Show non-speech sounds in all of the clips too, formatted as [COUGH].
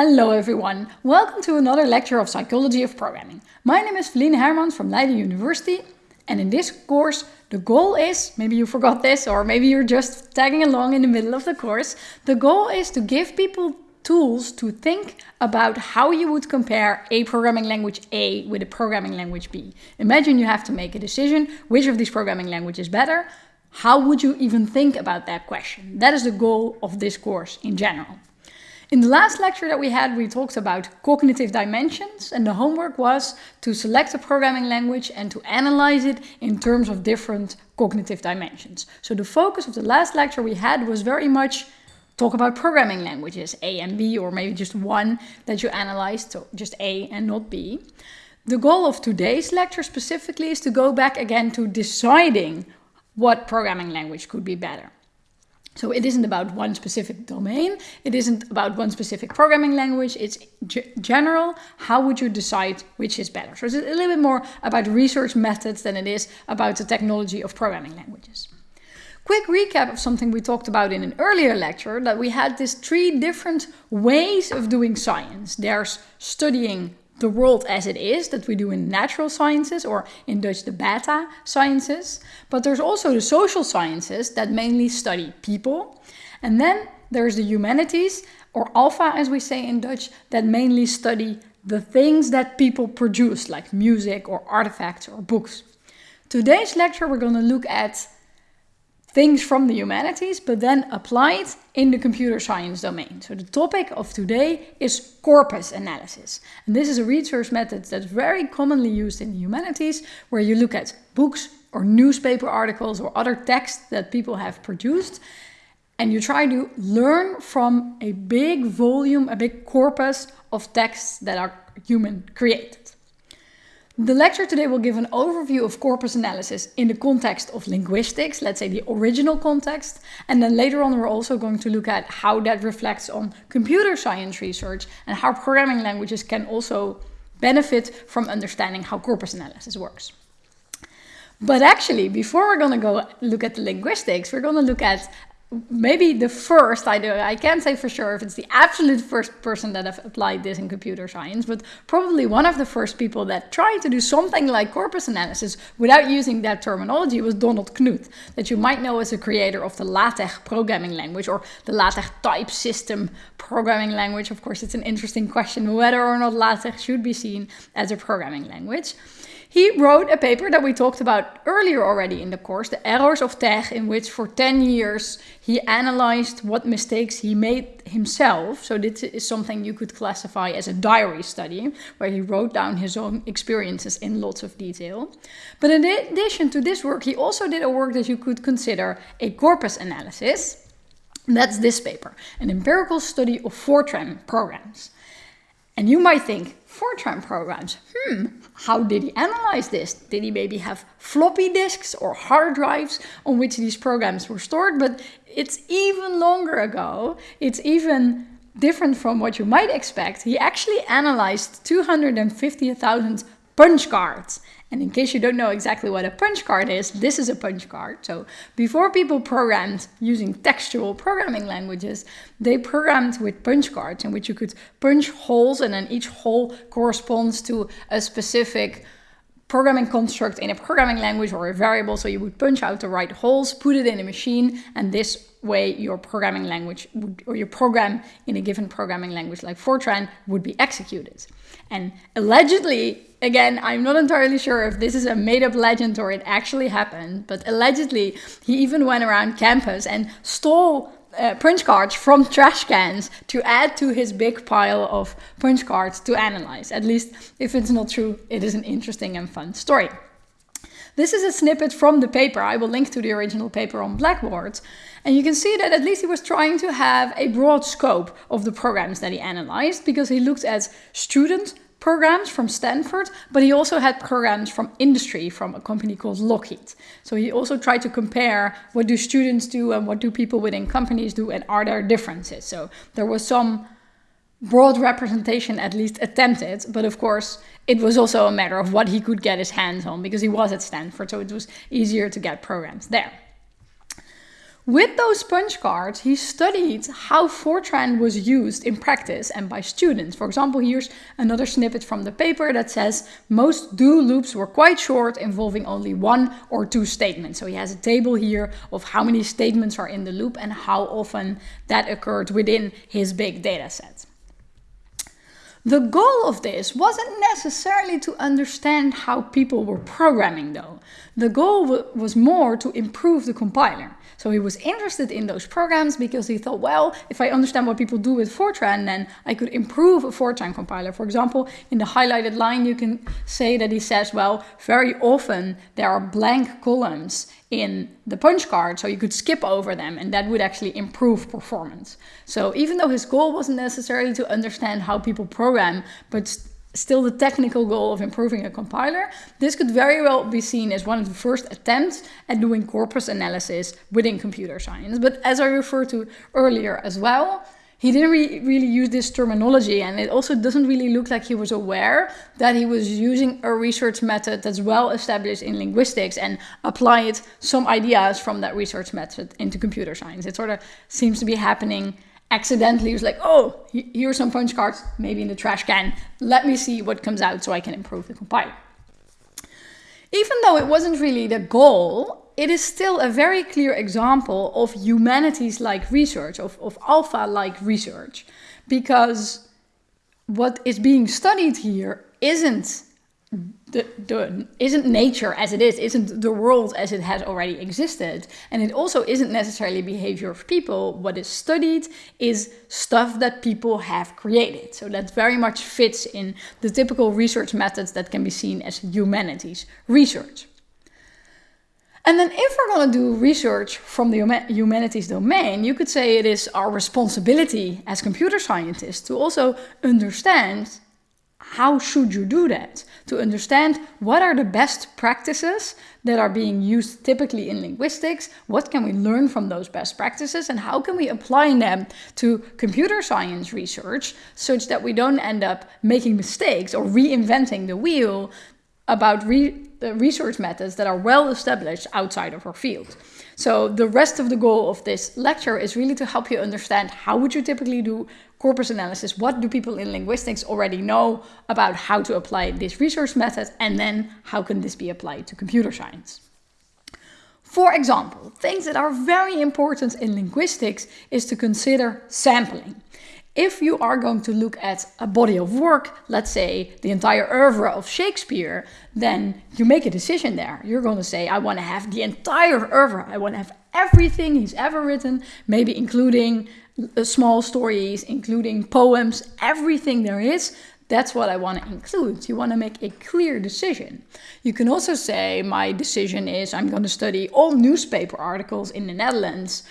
Hello everyone, welcome to another lecture of Psychology of Programming. My name is Felienne Hermans from Leiden University and in this course the goal is, maybe you forgot this or maybe you're just tagging along in the middle of the course, the goal is to give people tools to think about how you would compare a programming language A with a programming language B. Imagine you have to make a decision which of these programming languages is better. How would you even think about that question? That is the goal of this course in general. In the last lecture that we had, we talked about cognitive dimensions and the homework was to select a programming language and to analyze it in terms of different cognitive dimensions. So the focus of the last lecture we had was very much talk about programming languages, A and B, or maybe just one that you analyzed, so just A and not B. The goal of today's lecture specifically is to go back again to deciding what programming language could be better. So it isn't about one specific domain. It isn't about one specific programming language. It's general. How would you decide which is better? So it's a little bit more about research methods than it is about the technology of programming languages. Quick recap of something we talked about in an earlier lecture, that we had these three different ways of doing science. There's studying the world as it is that we do in natural sciences or in Dutch the beta sciences. But there's also the social sciences that mainly study people. And then there's the humanities or alpha as we say in Dutch that mainly study the things that people produce like music or artifacts or books. Today's lecture we're going to look at things from the humanities, but then applied in the computer science domain. So the topic of today is corpus analysis. And this is a research method that's very commonly used in the humanities, where you look at books or newspaper articles or other texts that people have produced, and you try to learn from a big volume, a big corpus of texts that are human created. The lecture today will give an overview of corpus analysis in the context of linguistics, let's say the original context, and then later on we're also going to look at how that reflects on computer science research and how programming languages can also benefit from understanding how corpus analysis works. But actually, before we're going to go look at the linguistics, we're going to look at maybe the first, I, do, I can't say for sure if it's the absolute first person that have applied this in computer science, but probably one of the first people that tried to do something like corpus analysis without using that terminology was Donald Knuth, that you might know as a creator of the LaTeX programming language or the LaTeX type system programming language. Of course, it's an interesting question whether or not LaTeX should be seen as a programming language. He wrote a paper that we talked about earlier already in the course, the errors of TeX, in which for 10 years he analyzed what mistakes he made himself. So this is something you could classify as a diary study, where he wrote down his own experiences in lots of detail. But in addition to this work, he also did a work that you could consider a corpus analysis. That's this paper, an empirical study of Fortran programs. And you might think, Fortran programs, hmm, how did he analyze this? Did he maybe have floppy disks or hard drives on which these programs were stored? But it's even longer ago. It's even different from what you might expect. He actually analyzed 250,000 punch cards. And in case you don't know exactly what a punch card is, this is a punch card. So before people programmed using textual programming languages, they programmed with punch cards in which you could punch holes and then each hole corresponds to a specific programming construct in a programming language or a variable. So you would punch out the right holes, put it in a machine, and this way your programming language would, or your program in a given programming language like Fortran would be executed. And allegedly, again, I'm not entirely sure if this is a made up legend or it actually happened, but allegedly he even went around campus and stole uh, punch cards from [LAUGHS] trash cans to add to his big pile of punch cards to analyze. At least if it's not true, it is an interesting and fun story. This is a snippet from the paper. I will link to the original paper on Blackboard. And you can see that at least he was trying to have a broad scope of the programs that he analyzed because he looked at student programs from Stanford, but he also had programs from industry from a company called Lockheed. So he also tried to compare what do students do and what do people within companies do and are there differences. So there was some broad representation at least attempted, but of course it was also a matter of what he could get his hands on because he was at Stanford, so it was easier to get programs there. With those punch cards, he studied how Fortran was used in practice and by students. For example, here's another snippet from the paper that says most do loops were quite short, involving only one or two statements. So he has a table here of how many statements are in the loop and how often that occurred within his big data set. The goal of this wasn't necessarily to understand how people were programming though. The goal was more to improve the compiler. So he was interested in those programs because he thought, well, if I understand what people do with Fortran, then I could improve a Fortran compiler. For example, in the highlighted line, you can say that he says, well, very often there are blank columns in the punch card, so you could skip over them and that would actually improve performance. So even though his goal wasn't necessarily to understand how people program, but still the technical goal of improving a compiler, this could very well be seen as one of the first attempts at doing corpus analysis within computer science. But as I referred to earlier as well, he didn't re really use this terminology and it also doesn't really look like he was aware that he was using a research method that's well established in linguistics and applied some ideas from that research method into computer science. It sort of seems to be happening accidentally. Was like, oh, here are some punch cards, maybe in the trash can. Let me see what comes out so I can improve the compiler. Even though it wasn't really the goal, it is still a very clear example of humanities-like research, of, of alpha-like research, because what is being studied here isn't the, the, isn't nature as it is, isn't the world as it has already existed. And it also isn't necessarily behavior of people. What is studied is stuff that people have created. So that very much fits in the typical research methods that can be seen as humanities research. And then if we're going to do research from the humanities domain, you could say it is our responsibility as computer scientists to also understand how should you do that? To understand what are the best practices that are being used typically in linguistics, what can we learn from those best practices and how can we apply them to computer science research such that we don't end up making mistakes or reinventing the wheel about re research methods that are well established outside of our field. So the rest of the goal of this lecture is really to help you understand how would you typically do corpus analysis, what do people in linguistics already know about how to apply this research method, and then how can this be applied to computer science. For example, things that are very important in linguistics is to consider sampling. If you are going to look at a body of work, let's say the entire oeuvre of Shakespeare, then you make a decision there. You're going to say, I want to have the entire oeuvre. I want to have everything he's ever written, maybe including uh, small stories, including poems, everything there is. That's what I want to include. You want to make a clear decision. You can also say, my decision is I'm going to study all newspaper articles in the Netherlands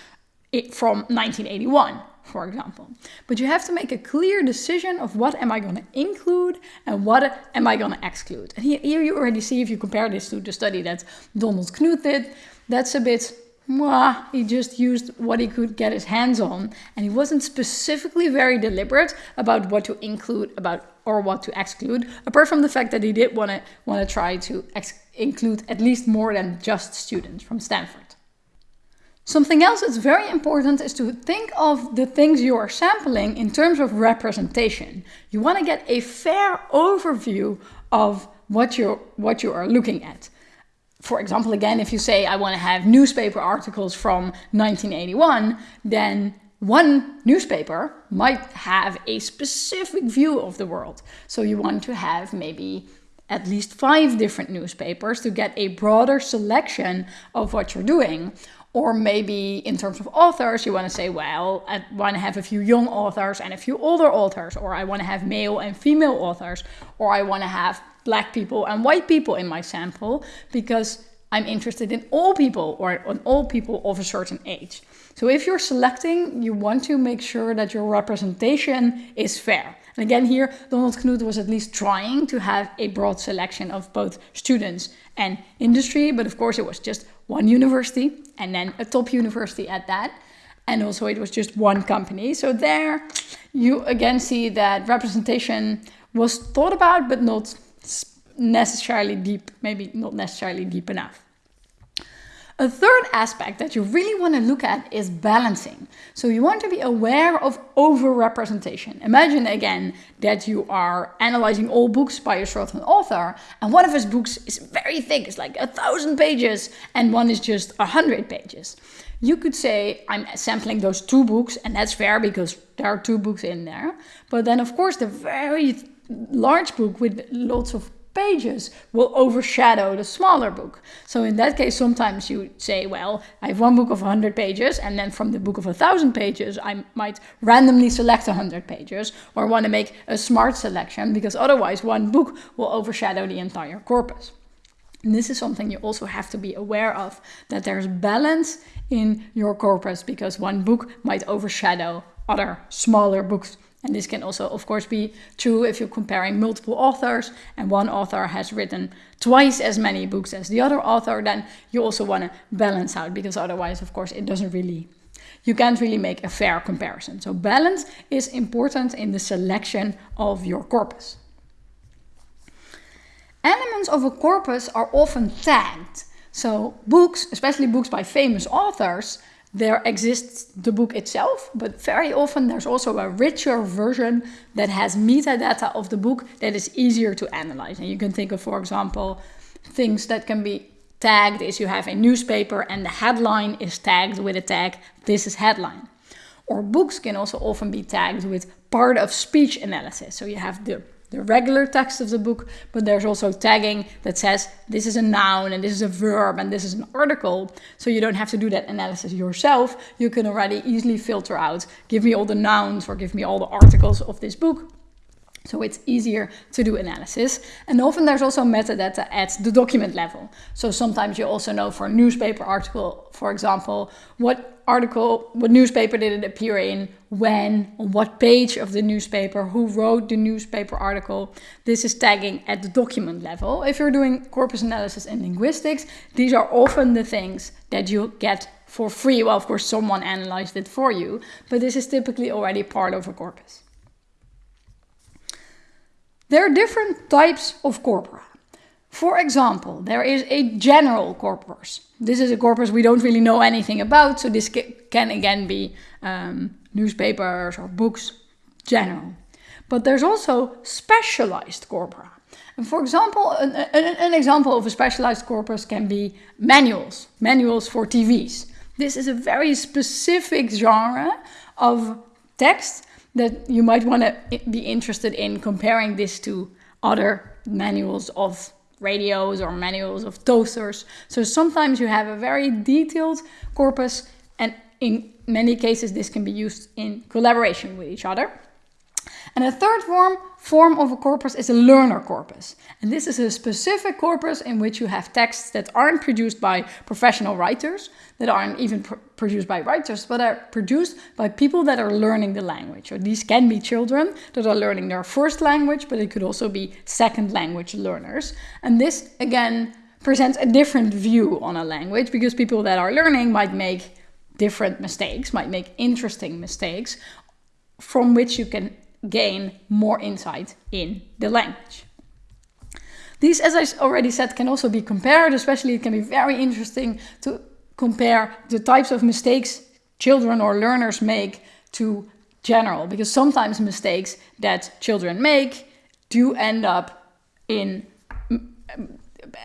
from 1981 for example. But you have to make a clear decision of what am I going to include and what am I going to exclude. And here you already see, if you compare this to the study that Donald Knuth did, that's a bit, mwah, he just used what he could get his hands on. And he wasn't specifically very deliberate about what to include about or what to exclude, apart from the fact that he did want to want to try to include at least more than just students from Stanford. Something else that's very important is to think of the things you are sampling in terms of representation. You want to get a fair overview of what you what you are looking at. For example, again, if you say I want to have newspaper articles from 1981, then one newspaper might have a specific view of the world. So you want to have maybe at least five different newspapers to get a broader selection of what you're doing. Or maybe in terms of authors, you want to say, well, I want to have a few young authors and a few older authors, or I want to have male and female authors, or I want to have black people and white people in my sample because I'm interested in all people or on all people of a certain age. So if you're selecting, you want to make sure that your representation is fair. And again here, Donald Knuth was at least trying to have a broad selection of both students and industry, but of course it was just one university and then a top university at that. And also it was just one company. So there you again see that representation was thought about, but not necessarily deep, maybe not necessarily deep enough. A third aspect that you really want to look at is balancing. So you want to be aware of overrepresentation. Imagine again that you are analyzing all books by a certain author, and one of his books is very thick, it's like a thousand pages, and one is just a hundred pages. You could say, I'm sampling those two books, and that's fair because there are two books in there. But then, of course, the very large book with lots of pages will overshadow the smaller book. So in that case, sometimes you say, well, I have one book of 100 pages, and then from the book of 1,000 pages, I might randomly select 100 pages, or want to make a smart selection, because otherwise one book will overshadow the entire corpus. And this is something you also have to be aware of, that there's balance in your corpus, because one book might overshadow other smaller books. And this can also, of course, be true if you're comparing multiple authors and one author has written twice as many books as the other author, then you also want to balance out because otherwise, of course, it doesn't really, you can't really make a fair comparison. So balance is important in the selection of your corpus. Elements of a corpus are often tagged. So books, especially books by famous authors, there exists the book itself, but very often there's also a richer version that has metadata of the book that is easier to analyze. And you can think of, for example, things that can be tagged is you have a newspaper and the headline is tagged with a tag, this is headline. Or books can also often be tagged with part of speech analysis. So you have the the regular text of the book, but there's also tagging that says this is a noun and this is a verb and this is an article. So you don't have to do that analysis yourself. You can already easily filter out, give me all the nouns or give me all the articles of this book. So it's easier to do analysis. And often there's also metadata at the document level. So sometimes you also know for a newspaper article, for example, what article, what newspaper did it appear in, when, on what page of the newspaper, who wrote the newspaper article. This is tagging at the document level. If you're doing corpus analysis and linguistics, these are often the things that you get for free. Well, of course, someone analyzed it for you, but this is typically already part of a corpus. There are different types of corpora. For example, there is a general corpus. This is a corpus we don't really know anything about, so this can again be um, newspapers or books, general. But there's also specialized corpora. And for example, an, an, an, example of a specialized corpus can be manuals, manuals for TVs. This is a very specific genre of text that you might want to be interested in comparing this to other manuals of radios or manuals of toasters. So sometimes you have a very detailed corpus and in many cases this can be used in collaboration with each other. And a third form, form of a corpus is a learner corpus. And this is a specific corpus in which you have texts that aren't produced by professional writers, that aren't even pr produced by writers, but are produced by people that are learning the language. Or these can be children that are learning their first language, but it could also be second language learners. And this, again, presents a different view on a language because people that are learning might make different mistakes, might make interesting mistakes from which you can gain more insight in the language. These, as I already said, can also be compared, especially it can be very interesting to compare the types of mistakes children or learners make to general, because sometimes mistakes that children make do end up in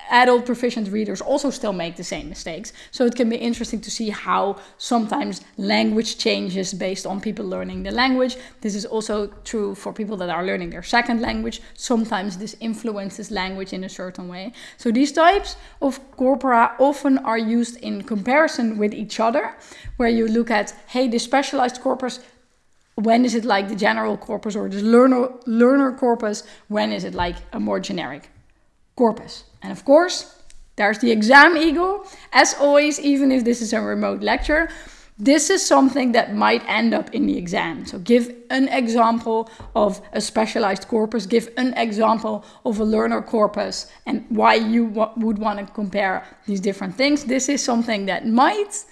adult proficient readers also still make the same mistakes. So it can be interesting to see how sometimes language changes based on people learning the language. This is also true for people that are learning their second language. Sometimes this influences language in a certain way. So these types of corpora often are used in comparison with each other, where you look at, hey, the specialized corpus when is it like the general corpus or the learner, learner corpus? When is it like a more generic corpus? And of course, there's the exam ego. As always, even if this is a remote lecture, this is something that might end up in the exam. So give an example of a specialized corpus, give an example of a learner corpus and why you would want to compare these different things. This is something that might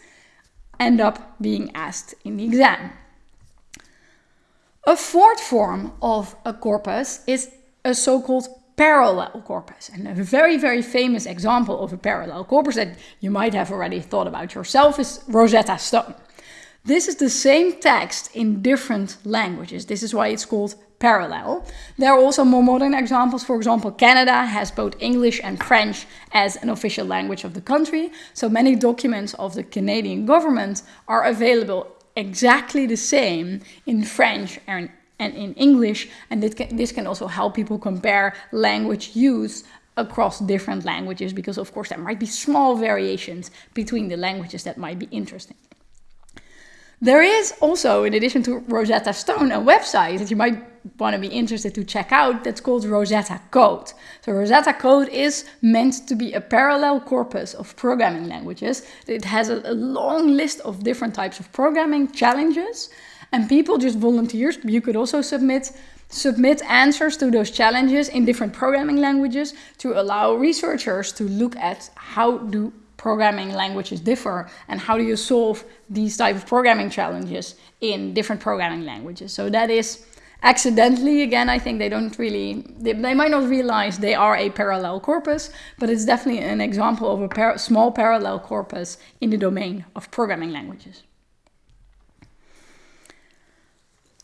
end up being asked in the exam. A fourth form of a corpus is a so-called parallel corpus. And a very, very famous example of a parallel corpus that you might have already thought about yourself is Rosetta Stone. This is the same text in different languages. This is why it's called parallel. There are also more modern examples. For example, Canada has both English and French as an official language of the country. So many documents of the Canadian government are available exactly the same in French and, and in English. And this can, this can also help people compare language use across different languages because of course there might be small variations between the languages that might be interesting. There is also, in addition to Rosetta Stone, a website that you might want to be interested to check out that's called Rosetta Code. So Rosetta Code is meant to be a parallel corpus of programming languages. It has a, a long list of different types of programming challenges and people just volunteers. You could also submit submit answers to those challenges in different programming languages to allow researchers to look at how do programming languages differ and how do you solve these type of programming challenges in different programming languages. So that is accidentally, again, I think they don't really, they, they might not realize they are a parallel corpus, but it's definitely an example of a par small parallel corpus in the domain of programming languages.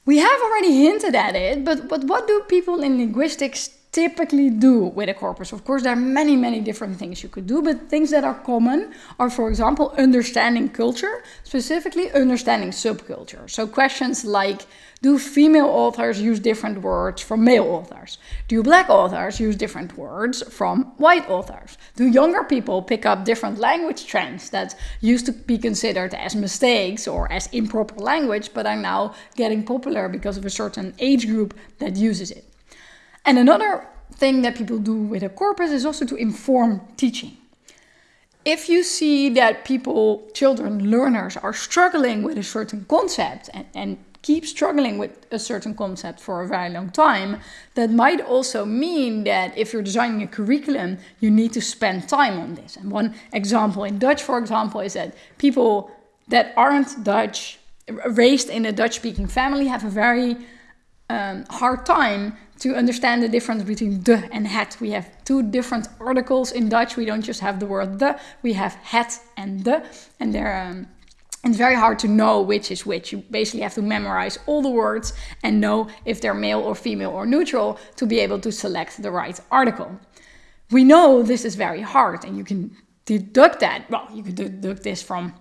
We have already hinted at it, but, but what do people in linguistics typically do with a corpus. Of course, there are many, many different things you could do, but things that are common are, for example, understanding culture, specifically understanding subculture. So questions like, do female authors use different words from male authors? Do black authors use different words from white authors? Do younger people pick up different language trends that used to be considered as mistakes or as improper language, but are now getting popular because of a certain age group that uses it? And another thing that people do with a corpus is also to inform teaching. If you see that people, children, learners are struggling with a certain concept and, and keep struggling with a certain concept for a very long time, that might also mean that if you're designing a curriculum, you need to spend time on this. And one example in Dutch, for example, is that people that aren't Dutch, raised in a Dutch speaking family, have a very um, hard time to understand the difference between de and het. We have two different articles in Dutch. We don't just have the word de, we have het and de. And they're, um, it's very hard to know which is which. You basically have to memorize all the words and know if they're male or female or neutral to be able to select the right article. We know this is very hard and you can deduct that. Well, you can deduct this from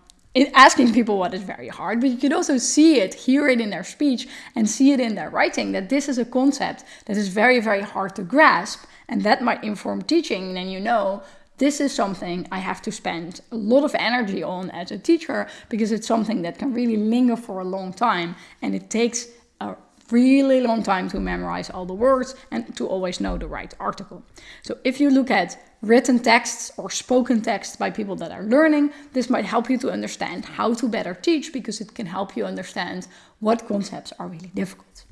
asking people what is very hard, but you could also see it, hear it in their speech, and see it in their writing that this is a concept that is very, very hard to grasp, and that might inform teaching. Then you know this is something I have to spend a lot of energy on as a teacher because it's something that can really linger for a long time, and it takes a really long time to memorize all the words and to always know the right article. So if you look at written texts or spoken texts by people that are learning, this might help you to understand how to better teach because it can help you understand what concepts are really difficult.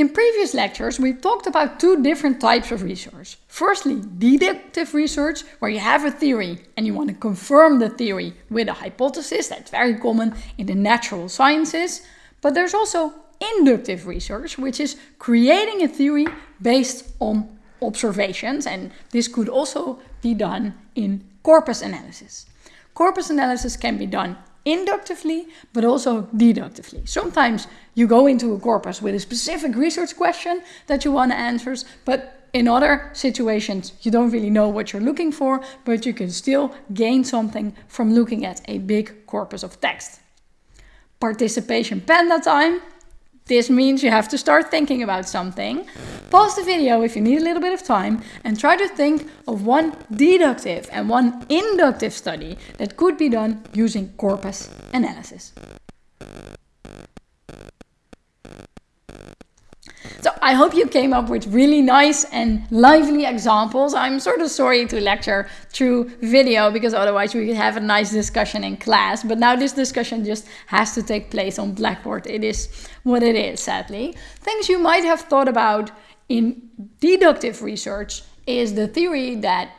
In previous lectures, we talked about two different types of research. Firstly, deductive research, where you have a theory and you want to confirm the theory with a hypothesis. That's very common in the natural sciences. But there's also inductive research, which is creating a theory based on observations. And this could also be done in corpus analysis. Corpus analysis can be done inductively, but also deductively. Sometimes you go into a corpus with a specific research question that you want to answer, but in other situations, you don't really know what you're looking for, but you can still gain something from looking at a big corpus of text. Participation panda time. This means you have to start thinking about something. Pause the video if you need a little bit of time and try to think of one deductive and one inductive study that could be done using corpus analysis. So I hope you came up with really nice and lively examples. I'm sort of sorry to lecture through video because otherwise we could have a nice discussion in class. But now this discussion just has to take place on Blackboard. It is what it is, sadly. Things you might have thought about in deductive research is the theory that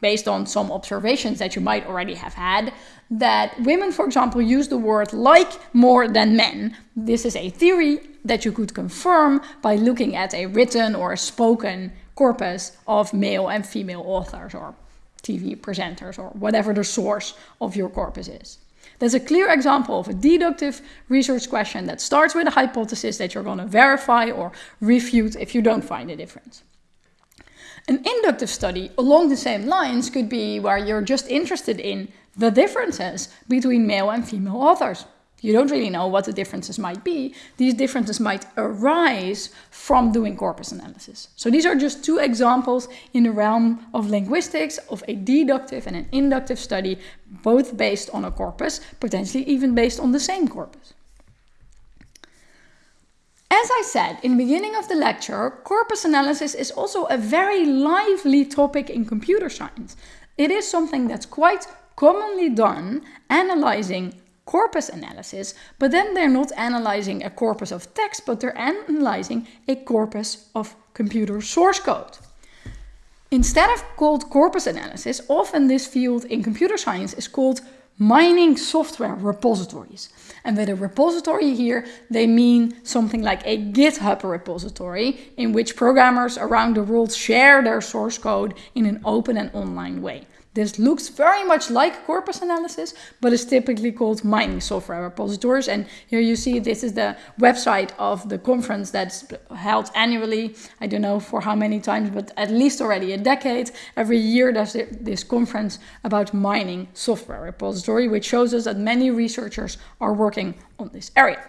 based on some observations that you might already have had, that women, for example, use the word like more than men. This is a theory that you could confirm by looking at a written or a spoken corpus of male and female authors or TV presenters or whatever the source of your corpus is. That's a clear example of a deductive research question that starts with a hypothesis that you're going to verify or refute if you don't find a difference. An inductive study along the same lines could be where you're just interested in the differences between male and female authors. You don't really know what the differences might be. These differences might arise from doing corpus analysis. So these are just two examples in the realm of linguistics of a deductive and an inductive study, both based on a corpus, potentially even based on the same corpus. As I said in the beginning of the lecture, corpus analysis is also a very lively topic in computer science. It is something that's quite commonly done, analyzing corpus analysis, but then they're not analyzing a corpus of text, but they're analyzing a corpus of computer source code. Instead of called corpus analysis, often this field in computer science is called mining software repositories. And with a repository here, they mean something like a GitHub repository in which programmers around the world share their source code in an open and online way. This looks very much like corpus analysis, but is typically called mining software repositories. And here you see this is the website of the conference that's held annually. I don't know for how many times, but at least already a decade. Every year there's this conference about mining software repository, which shows us that many researchers are working on this area.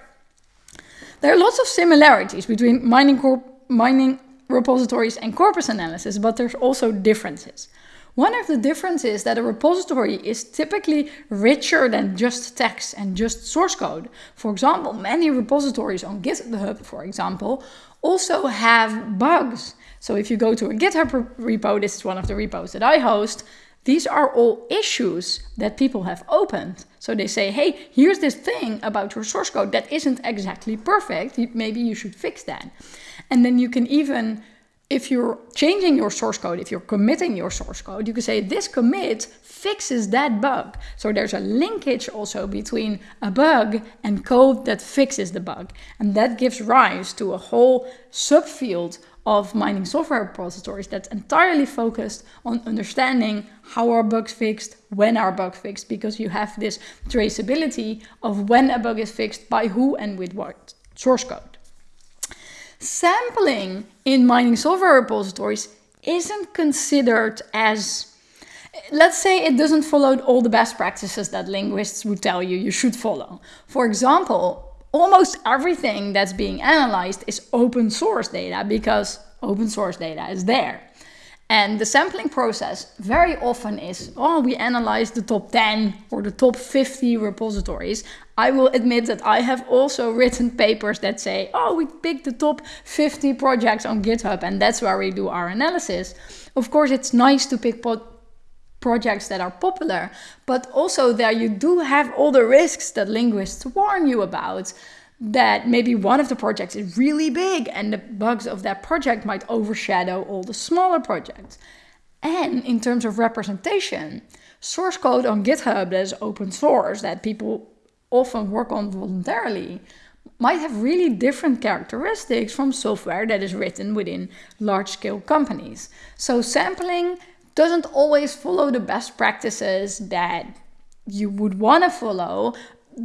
There are lots of similarities between mining, mining repositories and corpus analysis, but there's also differences. One of the differences is that a repository is typically richer than just text and just source code. For example, many repositories on GitHub, for example, also have bugs. So if you go to a GitHub repo, this is one of the repos that I host, these are all issues that people have opened. So they say, hey, here's this thing about your source code that isn't exactly perfect. Maybe you should fix that. And then you can even if you're changing your source code, if you're committing your source code, you can say this commit fixes that bug. So there's a linkage also between a bug and code that fixes the bug. And that gives rise to a whole subfield of mining software repositories that's entirely focused on understanding how are bugs fixed, when are bugs fixed, because you have this traceability of when a bug is fixed, by who and with what source code. Sampling in mining software repositories isn't considered as let's say it doesn't follow all the best practices that linguists would tell you you should follow. For example, almost everything that's being analyzed is open source data because open source data is there. And the sampling process very often is, oh, we analyze the top 10 or the top 50 repositories. I will admit that I have also written papers that say, oh, we picked the top 50 projects on GitHub and that's where we do our analysis. Of course, it's nice to pick projects that are popular, but also there you do have all the risks that linguists warn you about that maybe one of the projects is really big and the bugs of that project might overshadow all the smaller projects. And in terms of representation, source code on GitHub that is open source, that people often work on voluntarily, might have really different characteristics from software that is written within large scale companies. So sampling doesn't always follow the best practices that you would want to follow,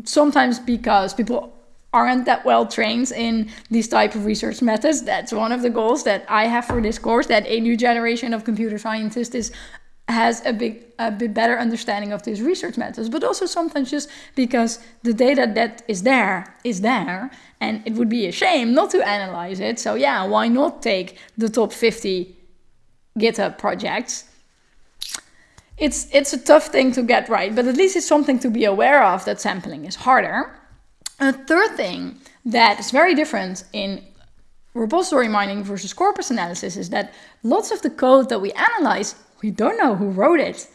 sometimes because people aren't that well trained in these type of research methods. That's one of the goals that I have for this course, that a new generation of computer scientists is has a big a bit better understanding of these research methods but also sometimes just because the data that is there is there and it would be a shame not to analyze it. So yeah why not take the top 50 github projects? It's it's a tough thing to get right but at least it's something to be aware of that sampling is harder a third thing that is very different in repository mining versus corpus analysis is that lots of the code that we analyze, we don't know who wrote it.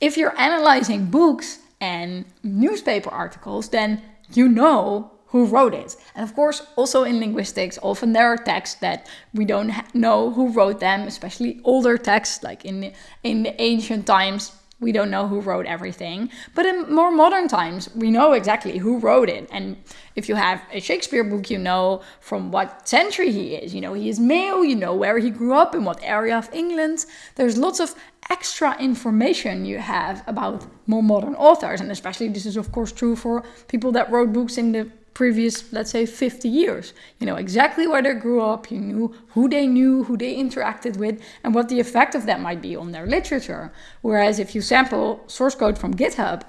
If you're analyzing books and newspaper articles, then you know who wrote it. And of course, also in linguistics, often there are texts that we don't know who wrote them, especially older texts like in the, in the ancient times. We don't know who wrote everything. But in more modern times, we know exactly who wrote it. And if you have a Shakespeare book, you know from what century he is. You know, he is male, you know where he grew up, in what area of England. There's lots of extra information you have about more modern authors. And especially this is, of course, true for people that wrote books in the previous, let's say, 50 years. You know exactly where they grew up, you knew who they knew, who they interacted with, and what the effect of that might be on their literature. Whereas if you sample source code from GitHub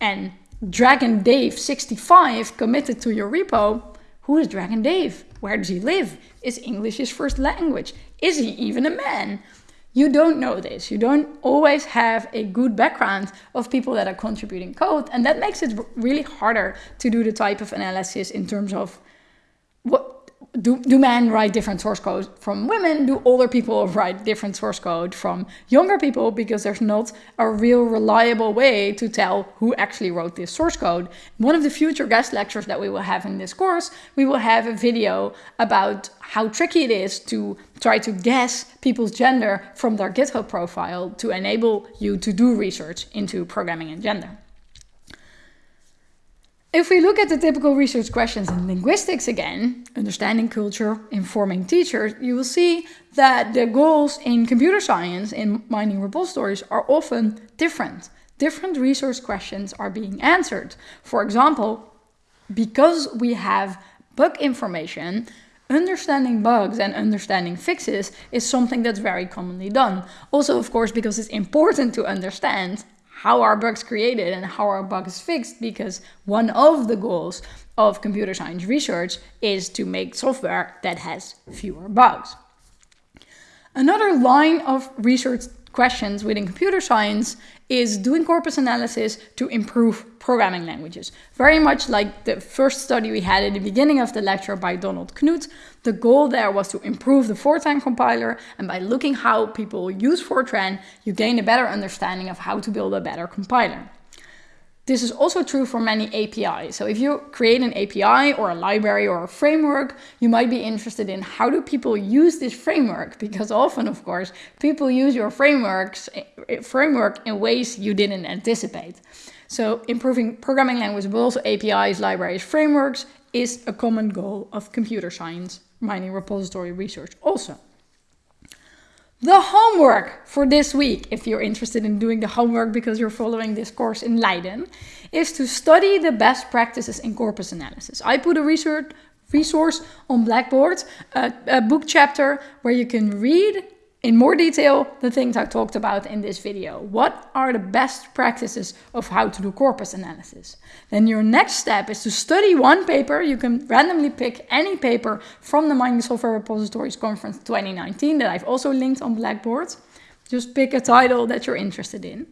and Dragon Dave 65 committed to your repo, who is Dragon Dave? Where does he live? Is English his first language? Is he even a man? You don't know this. You don't always have a good background of people that are contributing code. And that makes it really harder to do the type of analysis in terms of what do, do men write different source code from women? Do older people write different source code from younger people? Because there's not a real reliable way to tell who actually wrote this source code. One of the future guest lectures that we will have in this course, we will have a video about how tricky it is to try to guess people's gender from their GitHub profile to enable you to do research into programming and gender. If we look at the typical research questions in linguistics again, understanding culture, informing teachers, you will see that the goals in computer science in mining repositories are often different. Different research questions are being answered. For example, because we have bug information, understanding bugs and understanding fixes is something that's very commonly done. Also, of course, because it's important to understand how are bugs created and how are bugs fixed because one of the goals of computer science research is to make software that has fewer bugs. Another line of research questions within computer science is doing corpus analysis to improve programming languages. Very much like the first study we had at the beginning of the lecture by Donald Knuth, the goal there was to improve the Fortran compiler and by looking how people use Fortran, you gain a better understanding of how to build a better compiler. This is also true for many APIs. So if you create an API or a library or a framework, you might be interested in how do people use this framework? Because often, of course, people use your frameworks, eh, framework in ways you didn't anticipate. So improving programming language, but also APIs, libraries, frameworks is a common goal of computer science mining repository research also. The homework for this week, if you're interested in doing the homework because you're following this course in Leiden, is to study the best practices in corpus analysis. I put a research resource on Blackboard, a, a book chapter where you can read in more detail the things I talked about in this video. What are the best practices of how to do corpus analysis? Then your next step is to study one paper. You can randomly pick any paper from the Mining Software Repositories Conference 2019 that I've also linked on Blackboard. Just pick a title that you're interested in.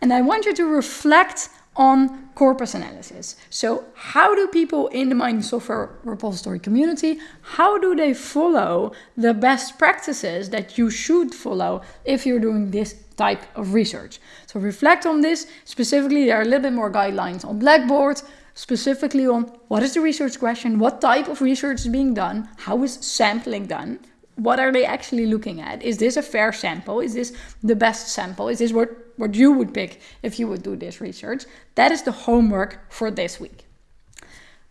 And I want you to reflect on corpus analysis. So how do people in the mining software repository community, how do they follow the best practices that you should follow if you're doing this type of research? So reflect on this. Specifically, there are a little bit more guidelines on Blackboard, specifically on what is the research question, what type of research is being done, how is sampling done, what are they actually looking at? Is this a fair sample? Is this the best sample? Is this what, what you would pick if you would do this research? That is the homework for this week.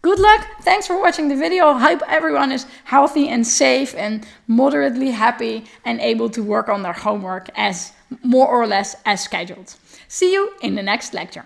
Good luck. Thanks for watching the video. Hope everyone is healthy and safe and moderately happy and able to work on their homework as more or less as scheduled. See you in the next lecture.